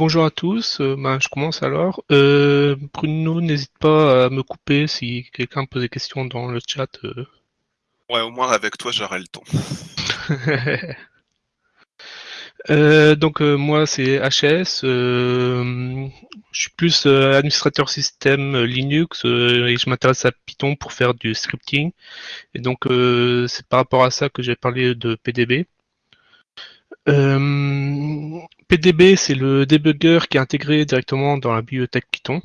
bonjour à tous, euh, ben, je commence alors. Euh, Bruno, n'hésite pas à me couper si quelqu'un pose des questions dans le chat. euh. Ouais, au moins avec toi, j'aurai le temps. Euh, donc euh, moi c'est HS, euh, je suis plus administrateur système Linux et je m'intéresse à Python pour faire du scripting. Et donc c'est par rapport à ça que j'ai parlé de PDB. Euh, PDB c'est le debugger qui est intégré directement dans la bibliothèque Python.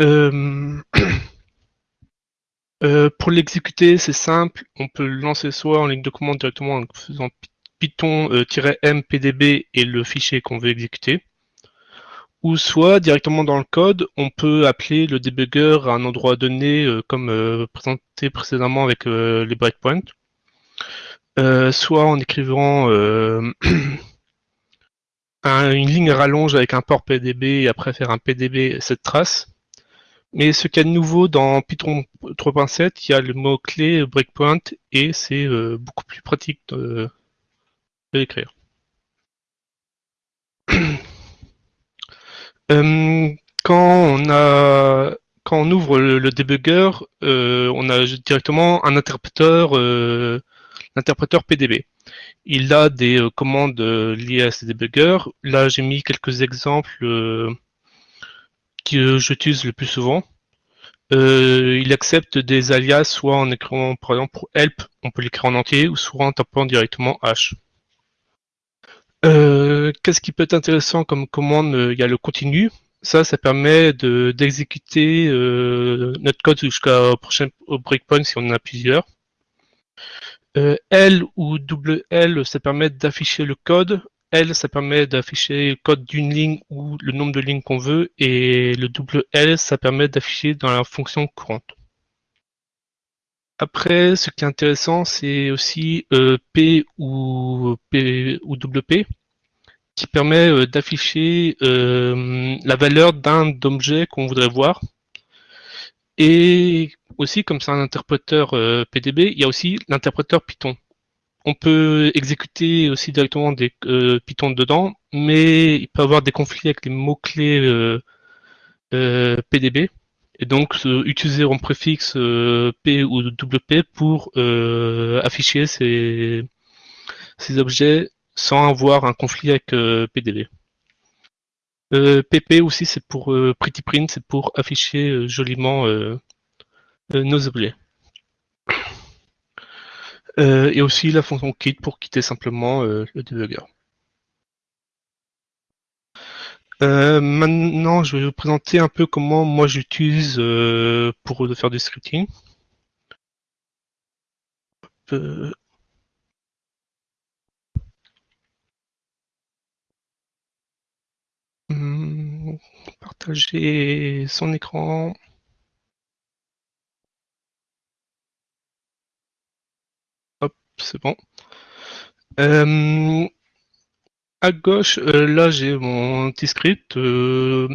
Euh, euh, pour l'exécuter, c'est simple, on peut le lancer soit en ligne de commande directement en faisant python-m pdb et le fichier qu'on veut exécuter, ou soit directement dans le code, on peut appeler le debugger à un endroit donné, euh, comme euh, présenté précédemment avec euh, les breakpoints, Euh, soit en écrivant euh, un- une ligne rallonge avec un port pdb et après faire un pdb cette trace. Mais ce qu'il y a de nouveau dans Python 3.7, il y a le mot-clé breakpoint et c'est euh, beaucoup plus pratique de, l'écrire. Euh, quand on a quand on ouvre le, le debugger, euh, on a directement un interpréteur, euh, l'interpréteur PDB. Il a des euh, commandes euh, liées à ces debuggers. Là, j'ai mis quelques exemples euh, que j'utilise le plus souvent. Il accepte des alias soit en écrivant par exemple pour help, on peut l'écrire en entier, ou soit en tapant directement H. Qu'est-ce qui peut être intéressant comme commande? Il y a le continu. Ça, ça permet de d'exécuter notre code jusqu'au prochain breakpoint si on en a plusieurs. Euh, L ou double L, ça permet d'afficher le code. L, ça permet d'afficher le code d'une ligne ou le nombre de lignes qu'on veut. Et le double L, ça permet d'afficher dans la fonction courante. Après, ce qui est intéressant, c'est aussi euh, P ou P ou WP qui permet euh, d'afficher la valeur d'un objet qu'on voudrait voir. Aussi, comme c'est un interpréteur euh, PDB, il y a aussi l'interpréteur Python. On peut exécuter aussi directement des euh, Python dedans, mais il peut avoir des conflits avec les mots-clés euh, euh, PDB. Et donc, utiliser en préfixe P ou WP pour afficher ces, objets sans avoir un conflit avec PDB. PP aussi, c'est pour euh, Pretty Print, c'est pour afficher joliment nos objets. Euh, et aussi la fonction quit pour quitter simplement euh, le debugger. Euh, maintenant, je vais vous présenter un peu comment moi j'utilise euh, pour faire du scripting. Euh, hum, partager son écran. C'est bon. Euh, à gauche, euh, là j'ai mon petit script. euh,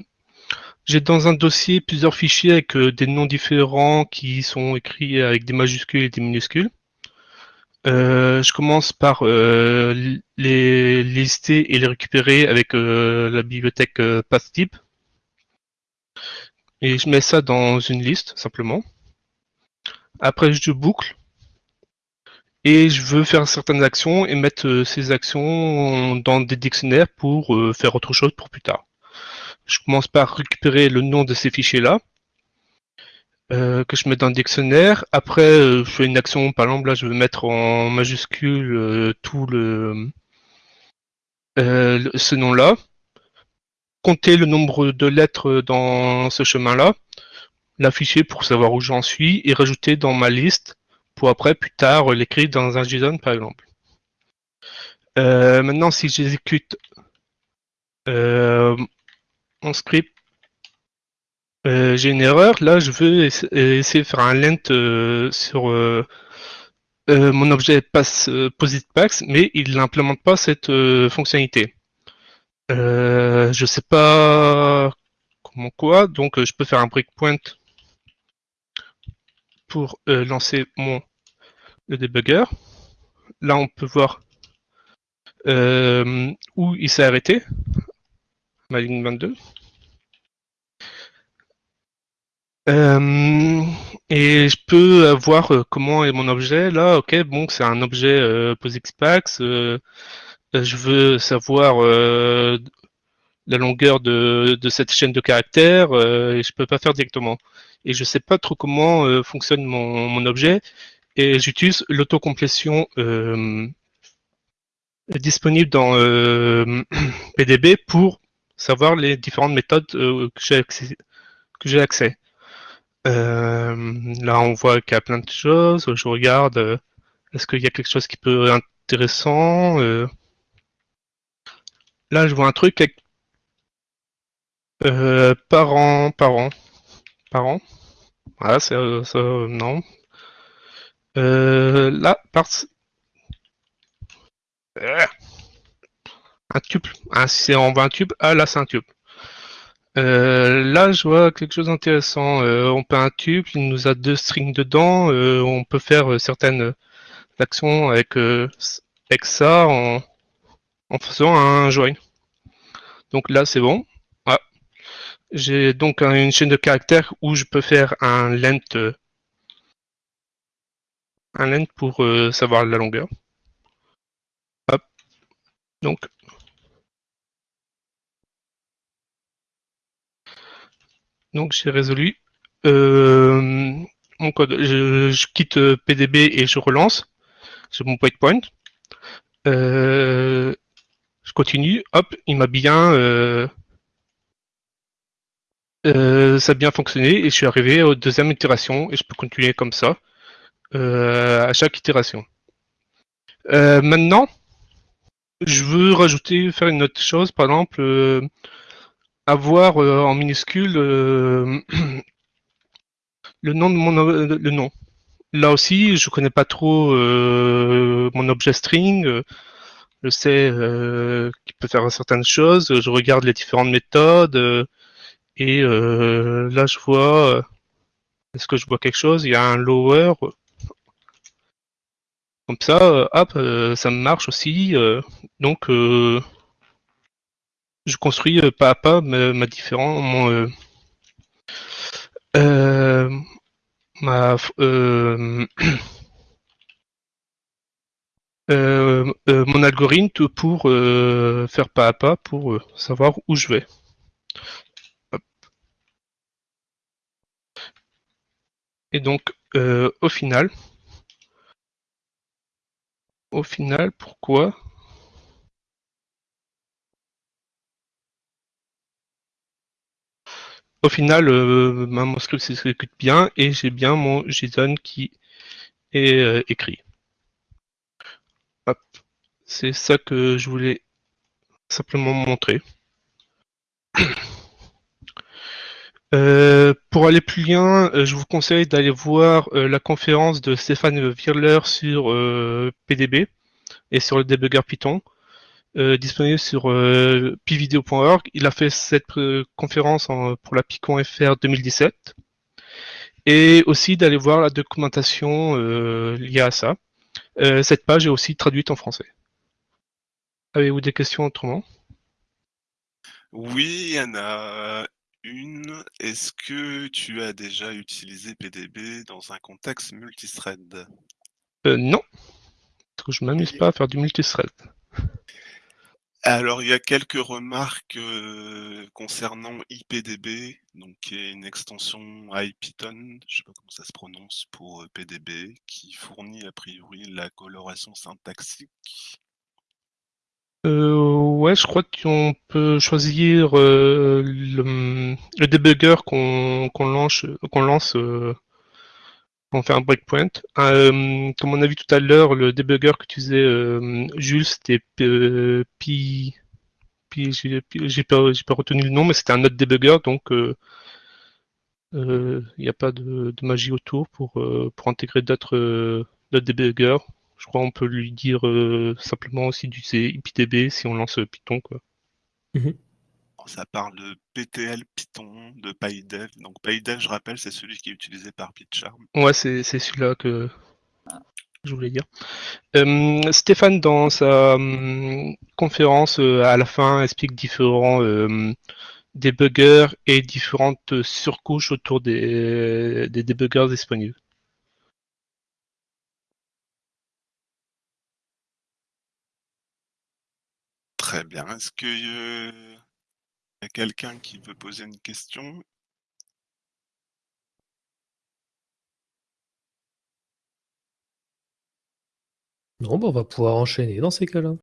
j'ai dans un dossier plusieurs fichiers avec des noms différents qui sont écrits avec des majuscules et des minuscules. Je commence par les lister et les récupérer avec la bibliothèque pathtype. Et je mets ça dans une liste simplement. Après je boucle et je veux faire certaines actions et mettre euh, ces actions dans des dictionnaires pour euh, faire autre chose pour plus tard. Je commence par récupérer le nom de ces fichiers-là, euh, que je mets dans le dictionnaire. Après, je fais une action, par exemple, là, je vais mettre en majuscule tout le- ce nom-là, compter le nombre de lettres dans ce chemin-là, l'afficher pour savoir où j'en suis et rajouter dans ma liste pour après, plus tard, l'écrire dans un JSON, par exemple. Euh, maintenant, si j'exécute euh, mon script, euh, j'ai une erreur. Là, je veux essa- essayer de faire un lent euh, sur euh, euh, mon objet pass euh, PositPax, mais il n'implémente pas cette euh, fonctionnalité. Euh, je sais pas comment quoi, donc euh, je peux faire un breakpoint pour euh, lancer mon le debugger. Là, on peut voir euh, où il s'est arrêté. ma ligne 22. Euh, et je peux voir comment est mon objet. Là, ok, bon, c'est un objet. Euh, je veux savoir la longueur de, cette chaîne de caractères et je peux pas faire directement. Et je sais pas trop comment fonctionne mon, objet et j'utilise l'autocomplétion disponible dans PDB pour savoir les différentes méthodes que j'ai accès. Euh, là, on voit qu'il y a plein de choses. Je regarde, euh, est-ce qu'il y a quelque chose qui peut être intéressant euh... Là, je vois un truc euh, parents, parents, parents. Voilà, c'est euh, non. Euh, là, par... un tube. Ah, si c'est en 20 tubes, ah là, c'est un tube. Euh, là, je vois quelque chose d'intéressant. Euh, on peut un tube, il nous a deux strings dedans. Euh, on peut faire certaines actions avec, avec ça en, en faisant un join. Donc là, c'est bon. J'ai donc une chaîne de caractères où je peux faire un length, un length pour savoir la longueur. Hop. Donc Donc j'ai résolu euh, mon code. Je, quitte PDB et je relance. J'ai mon breakpoint. Euh, je continue. Hop, il m'a bien. Euh, ça a bien fonctionné et je suis arrivé aux deuxième itération et je peux continuer comme ça à chaque itération. maintenant, je veux rajouter, faire une autre chose, par exemple, avoir euh, en minuscule euh, le nom de mon le nom. Là aussi, je connais pas trop euh, mon objet string. je sais qu'il peut faire certaines choses. Je regarde les différentes méthodes et là, je vois. Est-ce que je vois quelque chose? Il y a un lower. Comme ça, hop, ça marche aussi. donc, je construis euh, pas à pas ma, différent, mon, euh, euh, ma, mon algorithme pour faire pas à pas pour savoir où je vais. Et donc, au final, au final, pourquoi Au final, euh, mon script s'exécute bien et j'ai bien mon JSON qui est euh, écrit. C'est ça que je voulais simplement montrer. Euh, pour aller plus loin, je vous conseille d'aller voir la conférence de Stéphane Wirler sur PDB et sur le debugger Python. Euh, disponible sur euh, pvideo.org. Il a fait cette euh, conférence pour la Picon FR 2017 et aussi d'aller voir la documentation liée à ça. cette page est aussi traduite en français. Avez-vous des questions autrement? Oui, il y en a une. Est-ce que tu as déjà utilisé PDB dans un contexte multithread? Non, parce que je m'amuse pas à faire du multithread. Alors, il y a quelques remarques euh, concernant IPDB, donc qui est une extension IPython, je ne sais pas comment ça se prononce pour euh, PDB, qui fournit a priori la coloration syntaxique. Euh, ouais, je crois qu'on peut choisir le, le, debugger qu'on lance, qu'on lance on fait un breakpoint. Euh, comme on a vu tout à l'heure, le debugger que tu faisais, euh, Jules, c'était euh, Pi. j'ai pas, retenu le nom, mais c'était un autre debugger, donc il n'y a pas de, magie autour pour, pour intégrer d'autres debuggers. Je crois qu'on peut lui dire simplement aussi du IPDB si on lance Python. Quoi. Mhm ça parle de PTL Python, de PyDev. Donc PyDev, je rappelle, c'est celui qui est utilisé par PyCharm. Ouais, c'est celui-là que. je voulais dire. Euh, Stéphane, dans sa hum, conférence, euh, à la fin, explique différents euh, débuggers et différentes surcouches autour des, des débuggers disponibles. Très bien. Est-ce qu'il y a quelqu'un qui veut poser une question? Non, bah on va pouvoir enchaîner dans ces cas-là.